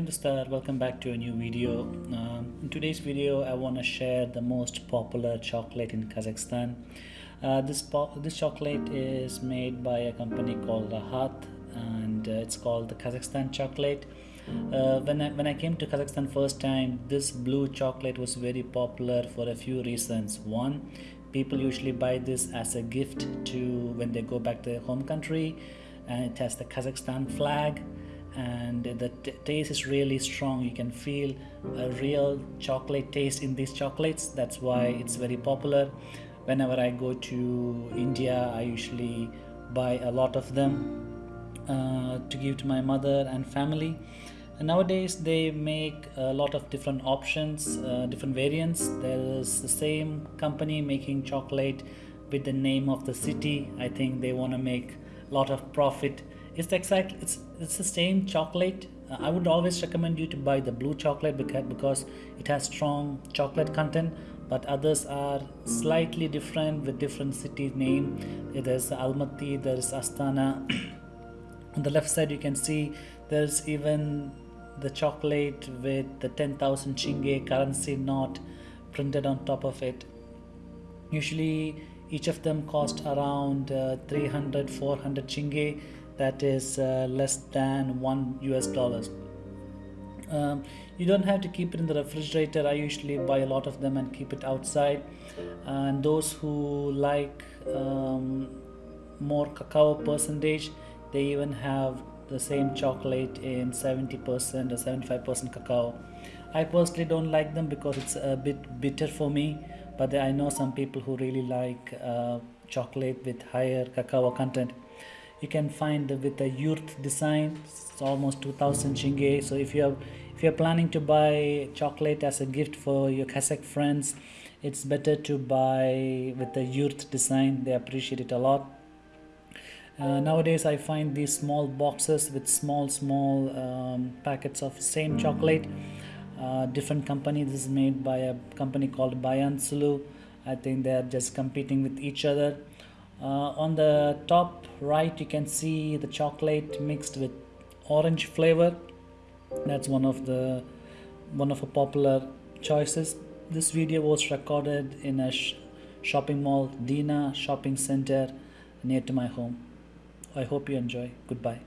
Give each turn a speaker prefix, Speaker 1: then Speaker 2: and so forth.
Speaker 1: Namaskar, welcome back to a new video. Um, in today's video, I want to share the most popular chocolate in Kazakhstan. Uh, this this chocolate is made by a company called Rakhat, and uh, it's called the Kazakhstan chocolate. Uh, when I when I came to Kazakhstan first time, this blue chocolate was very popular for a few reasons. One, people usually buy this as a gift to when they go back to their home country, and it has the Kazakhstan flag and the taste is really strong. You can feel a real chocolate taste in these chocolates. That's why it's very popular. Whenever i go to india i usually buy a lot of them uh, to give to my mother and family. And nowadays they make a lot of different options uh, different variants. There is the same company making chocolate with the name of the city. I think they want to make a lot of profit it's exactly it's it's the same chocolate uh, i would always recommend you to buy the blue chocolate because because it has strong chocolate content but others are slightly different with different city name. There's almaty there's astana. On the left side you can see there's even the chocolate with the 10000 tenge currency note printed on top of it. Usually each of them cost around uh, 300 400 tenge that is uh, less than one US dollars. Um, you don't have to keep it in the refrigerator. I usually buy a lot of them and keep it outside. And those who like um, more cacao percentage, they even have the same chocolate in 70% or 75% cacao. I personally don't like them because it's a bit bitter for me, but I know some people who really like uh, chocolate with higher cacao content you can find with the yurt design it's almost 2000 tenge so if you are if you're planning to buy chocolate as a gift for your Kazakh friends it's better to buy with the yurt design. They appreciate it a lot. Uh, nowadays I find these small boxes with small small um, packets of same chocolate. Uh, different company this is made by a company called Bayan Sulu. I think they are just competing with each other Uh, on the top right you can see the chocolate mixed with orange flavor. That's one of the one of the popular choices. This video was recorded in a sh shopping mall Dina shopping center near to my home. I hope you enjoy. Goodbye